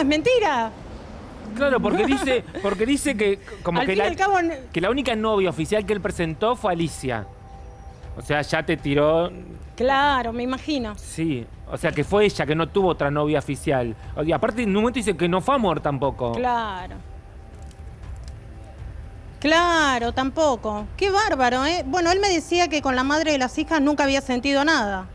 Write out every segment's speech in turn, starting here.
es mentira. Claro, porque dice, porque dice que como Al que fin la, cabo, que la única novia oficial que él presentó fue Alicia. O sea, ya te tiró. claro, me imagino. Sí. O sea, que fue ella que no tuvo otra novia oficial. Y aparte, en un momento dice que no fue amor tampoco. Claro. Claro, tampoco. Qué bárbaro, ¿eh? Bueno, él me decía que con la madre de las hijas nunca había sentido nada.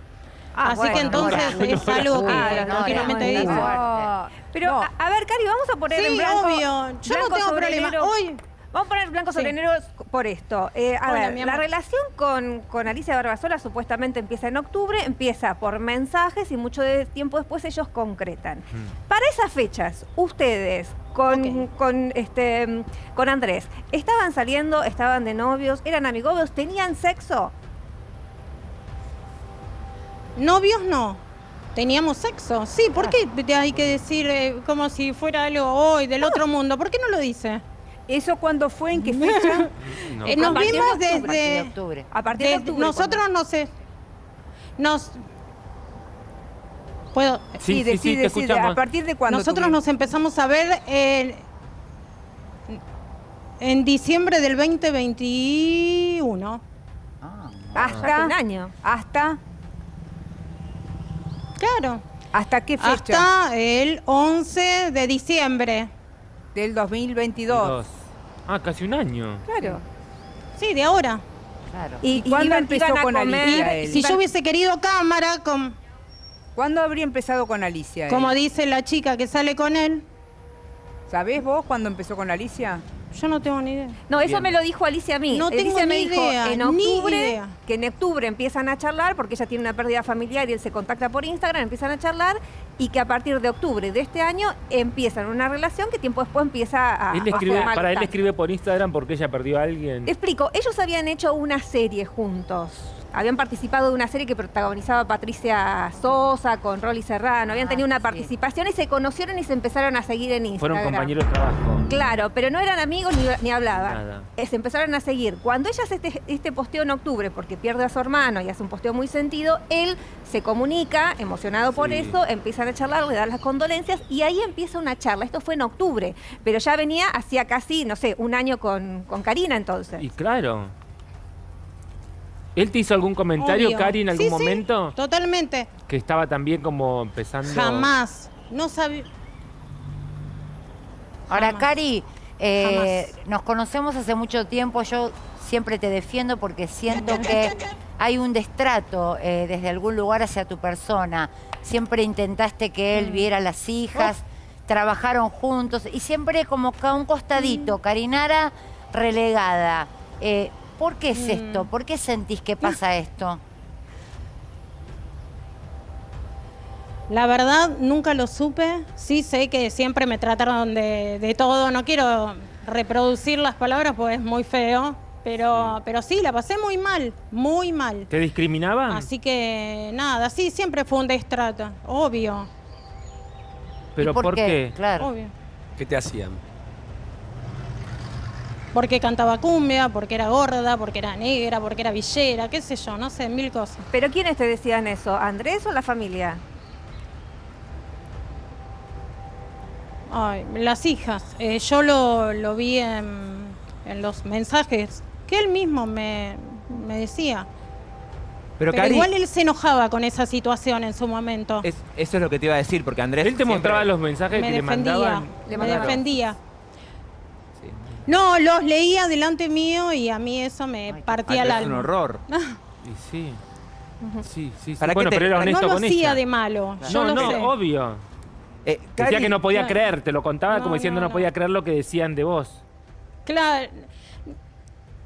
Ah, Así bueno, que entonces bueno. es algo que no, continuamente dice. no. Pero, No. a, a ver, Cari, vamos a poner en Sí, blanco. obvio. Yo no tengo problema. Hoy, Vamos a poner blanco sobre Sí. por esto. Eh, a Hola, ver, la relación con, con Alicia Barbasola supuestamente empieza en octubre, empieza por mensajes y mucho de tiempo después ellos concretan. Para esas fechas, ustedes con, con, este, con Andrés, ¿estaban saliendo, estaban de novios, eran amigobios, tenían sexo? Novios no. Teníamos sexo. Sí, ¿por qué hay que decir eh, como si fuera algo hoy del otro mundo? ¿Por qué no lo dice? ¿Eso cuándo fue? ¿En qué fecha? No. Eh, nos A partir de vimos octubre, A partir de desde... octubre. A partir de, desde- octubre. nosotros no sé. Nos... Puedo... Sí, sí, sí, decide, te decide. escuchamos. ¿A partir de cuándo? Nosotros nos empezamos a ver en, en diciembre del 2021. Ah, Hace un hasta, año. hasta, Claro. ¿hasta qué fecha? Hasta el 11 de diciembre. Del 2022. Dos. Ah, casi un año. Claro. Sí, de ahora. Claro. Y, ¿Y cuándo empezó iban a con comer, Alicia él? Si yo hubiese querido cámara, com- ¿Cuándo habría empezado con Alicia? él? como dice la chica que sale con él, ¿Sabés vos cuándo empezó con Alicia? Yo no tengo ni idea. No, eso Bien. me lo dijo Alicia a mí. No Alicia tengo me ni dijo idea, en ni octubre, idea. que en octubre empiezan a charlar, porque ella tiene una pérdida familiar y él se contacta por Instagram, empiezan a charlar, y que a partir de octubre de este año empiezan una relación que tiempo después empieza a... Él escribe, para él escribe por Instagram porque ella perdió a alguien. Explico, ellos habían hecho una serie juntos. Habían participado de una serie que protagonizaba Patricia Sosa con Rolly Serrano. Habían Ah, tenido una sí. participación y se conocieron y se empezaron a seguir en Instagram. Fueron compañeros de trabajo. Claro, pero no eran amigos ni, ni hablaban. Eh, Se empezaron a seguir. Cuando ella hace este, este posteo en octubre, porque pierde a su hermano y hace un posteo muy sentido, él se comunica, emocionado por Sí. eso, empiezan a charlar, le dan las condolencias y ahí empieza una charla. Esto fue en octubre, pero ya venía hacía casi, no sé, un año con, con Karina entonces. Y claro. ¿Él te hizo algún comentario, Obvio. Cari, en algún Sí, sí, momento? totalmente. Que estaba también como empezando. Jamás. No sabía. Ahora. Cari, eh, nos conocemos hace mucho tiempo. Yo siempre te defiendo porque siento que hay un destrato eh, desde algún lugar hacia tu persona. Siempre intentaste que él viera a las hijas, trabajaron juntos y siempre como que a un costadito, Carinara relegada. Eh, ¿Por qué es esto? ¿Por qué sentís que pasa esto? La verdad, nunca lo supe. Sí sé que siempre me trataron de, de todo. No quiero reproducir las palabras porque es muy feo. Pero, pero sí, la pasé muy mal, muy mal. ¿Te discriminaban? Así que nada, sí, siempre fue un destrato, obvio, ¿Pero ¿Y por, qué? Claro. obvio. ¿Qué te hacían? Porque cantaba cumbia, porque era gorda, porque era negra, porque era villera, qué sé yo, no sé, mil cosas. ¿Pero quiénes te decían eso? ¿Andrés o la familia? Ay, las hijas. Eh, yo lo, lo vi en, en los mensajes que él mismo me, me decía. Pero, Pero Cari, igual él se enojaba con esa situación en su momento. es- eso es lo que te iba a decir, porque Andrés. Él te mostraba los mensajes me que le defendía, mandaban. Le me mandaron. defendía. No, los leía delante mío y a mí eso me Ay, partía el Andrés es un alma. horror. Y sí. Sí, sí, sí. ¿Para qué Bueno, te- pero era No lo con hacía ella. de malo, yo no, lo no, sé. obvio. Eh, Decía que no podía claro. creer, te lo contaba como diciendo no, no, podía creer lo que decían de vos. Claro.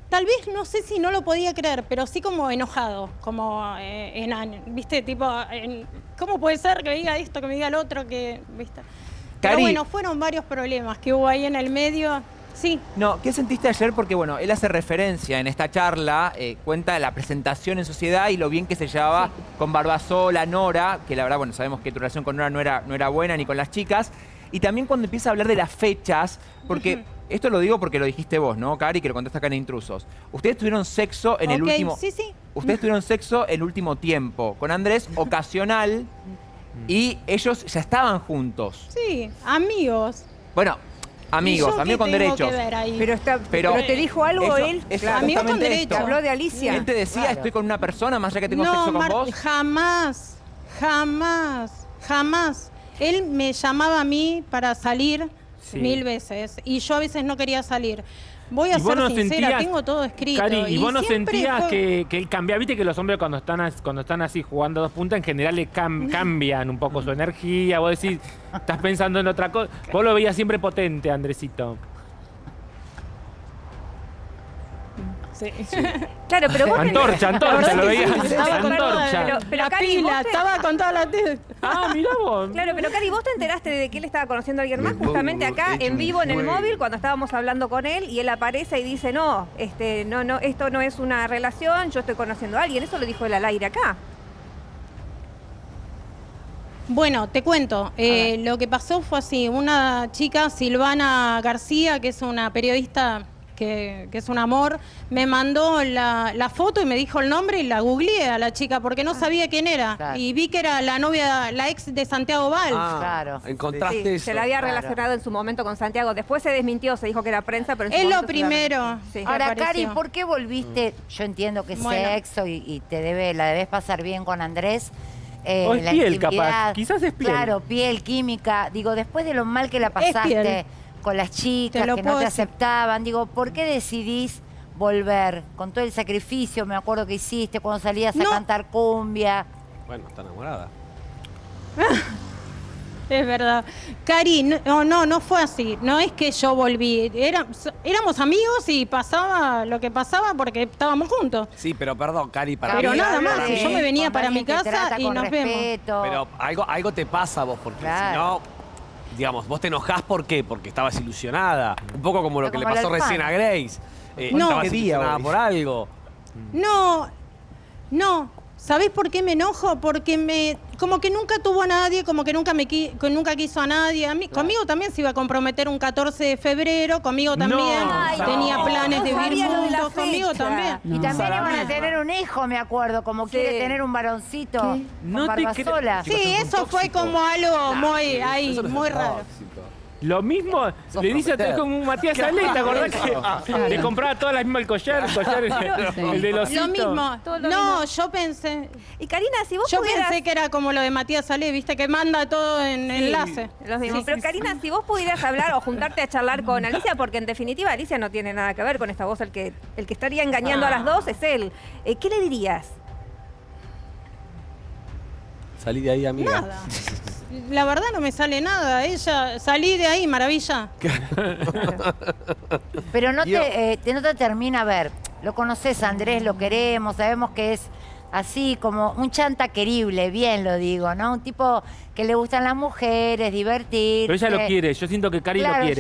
Tal vez no sé si no lo podía creer, pero sí como enojado, como eh, en año, ¿viste? Tipo, en- ¿cómo puede ser que me diga esto, que me diga el otro, que, ¿viste? Pero Cari- bueno, fueron varios problemas que hubo ahí en el medio. Sí, No, ¿qué sentiste ayer? Porque, bueno, él hace referencia en esta charla, eh, cuenta de la presentación en sociedad y lo bien que se llevaba con Barbasola, Nora, que la verdad, bueno, sabemos que tu relación con Nora no era, no era buena ni con las chicas. Y también cuando empieza a hablar de las fechas, porque esto lo digo porque lo dijiste vos, ¿no, Cari? Que lo contaste acá en Intrusos. Ustedes tuvieron sexo en el último... sí, sí. Ustedes tuvieron sexo el último tiempo. Con Andrés, ocasional. y ellos ya estaban juntos. Sí, amigos. Bueno, amigos, ¿Y yo amigos qué con derechos. Pero, está, Pero- pero, te dijo algo Eso- él. eso Claro. Amigo con justamente derecho. ¿Te esto. habló de Alicia? Él te decía, Claro. estoy con una persona, más allá que tengo no, sexo con Mar- vos. jamás, jamás, jamás. Él me llamaba a mí para salir Sí. mil veces y yo a veces no quería salir. Voy a Y ser no sincera, sentías- tengo todo escrito. Cari, ¿y vos no sentías fue- que, que él cambia? Viste que los hombres cuando están, cuando están así jugando dos puntas, en general le cam- cambian un poco su energía. Vos decís, estás pensando en otra cosa. Vos lo veías siempre potente, Andresito. Sí. Claro, pero vos Antorcha, antorcha, lo veías. Estaba con toda Antorcha. Pero- pero, la Cari, pila, te- estaba con toda la tele. Ah, mirá vos. Claro, pero Cari, vos te enteraste de que él estaba conociendo a alguien más Me justamente acá en vivo en el móvil cuando estábamos hablando con él y él aparece y dice, no, este, no, no, esto no es una relación, yo estoy conociendo a alguien. Eso lo dijo él al aire acá. Bueno, te cuento. eh, lo que pasó fue así. Una chica, Silvana García, que es una periodista que, que es un amor, me mandó la, la foto y me dijo el nombre y la googleé a la chica porque no sabía quién era. Claro. Y vi que era la novia, la ex de Santiago Val. Ah, Claro. Encontraste Sí, eso. se la había claro. relacionado en su momento con Santiago. Después se desmintió, se dijo que era prensa, pero en su Es lo primero. Sí. Ahora. Cari, ¿por qué volviste? Yo entiendo que es Bueno. sexo y, y te debe, la debes pasar bien con Andrés. eh, O es la piel, intimidad. capaz. Quizás es piel. Claro, piel, química. Digo, después de lo mal que la pasaste piel. Con las chicas que no te decir. aceptaban, digo, ¿por qué decidís volver? Con todo el sacrificio, me acuerdo que hiciste cuando salías a cantar cumbia. Bueno, está enamorada. Es verdad. Cari, no, no, no fue así. No es que yo volví. Era- éramos amigos y pasaba lo que pasaba porque estábamos juntos. Sí, pero perdón, Cari, para Pero mí... nada más, yo me venía para mi casa y nos vemos. Pero algo, algo te pasa a vos, porque Claro. si no, digamos, vos te enojás ¿por qué? Porque estabas ilusionada. Un poco como lo Pero que como le pasó recién a. Grace. Eh, No. estabas ¿Qué día ilusionada por algo. No, no. ¿Sabés por qué me enojo? Porque me, como que nunca tuvo a nadie, como que nunca me qui- que nunca quiso a nadie. A mí, Conmigo también se iba a comprometer un 14 de febrero, conmigo también Ay, tenía no. planes No de vivir juntos, conmigo también. Y también iban a tener un hijo, me acuerdo, como Sí. quiere tener un varoncito con No te. Sí, eso fue como algo muy ahí, muy raro. Lo mismo Sos le dice a como un Matías Ale, ¿te acordás que le compraba todas las mismas el collar, el collar, el, el de los Lo mismo. Todo lo No, mismo. yo pensé, Y Karina, si vos yo pudieras... pensé que era como lo de Matías Ale, viste que manda todo en Sí, enlace. Los mismos. Pero Karina, si vos pudieras hablar o juntarte a charlar con Alicia, porque en definitiva Alicia no tiene nada que ver con esta voz, el que, el que estaría engañando a las dos es él. Eh, ¿Qué le dirías? Salí de ahí, amiga. Nada. La verdad no me sale nada. Ella, salí de ahí, maravilla. Pero no Yo- te, eh, te- no te termina a ver. Lo conoces, Andrés, lo queremos, sabemos que es así como un chanta querible, bien lo digo, ¿no? Un tipo que le gustan las mujeres, divertirse. Pero ella lo quiere, yo siento que Cari Claro, lo quiere.